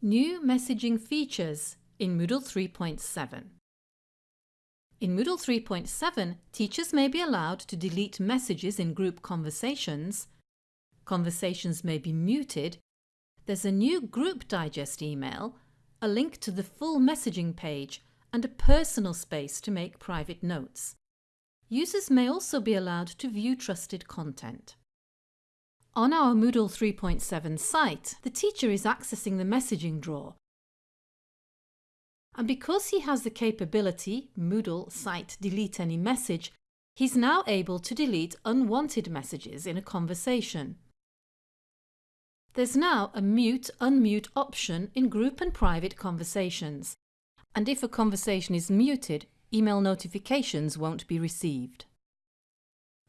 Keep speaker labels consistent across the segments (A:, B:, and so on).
A: New messaging features in Moodle 3.7 In Moodle 3.7, teachers may be allowed to delete messages in group conversations, conversations may be muted, there's a new Group Digest email, a link to the full messaging page and a personal space to make private notes. Users may also be allowed to view trusted content. On our Moodle 3.7 site, the teacher is accessing the messaging drawer. And because he has the capability Moodle site delete any message, he's now able to delete unwanted messages in a conversation. There's now a mute-unmute option in group and private conversations, and if a conversation is muted, email notifications won't be received.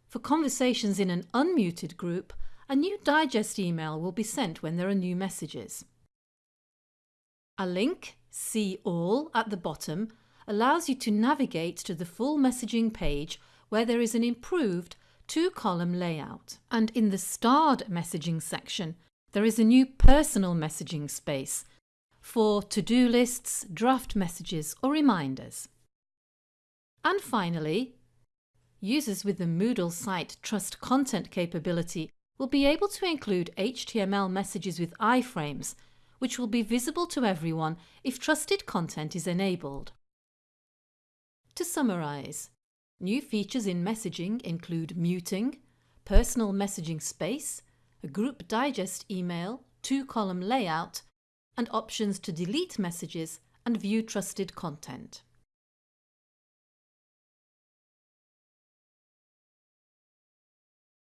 A: For conversations in an unmuted group, a new digest email will be sent when there are new messages. A link, See All, at the bottom allows you to navigate to the full messaging page where there is an improved two-column layout. And in the starred messaging section, there is a new personal messaging space for to-do lists, draft messages or reminders. And finally, users with the Moodle site Trust Content capability will be able to include HTML messages with iframes, which will be visible to everyone if trusted content is enabled. To summarise, new features in messaging include muting, personal messaging space, a group digest email, two-column layout, and options to delete messages and view trusted content.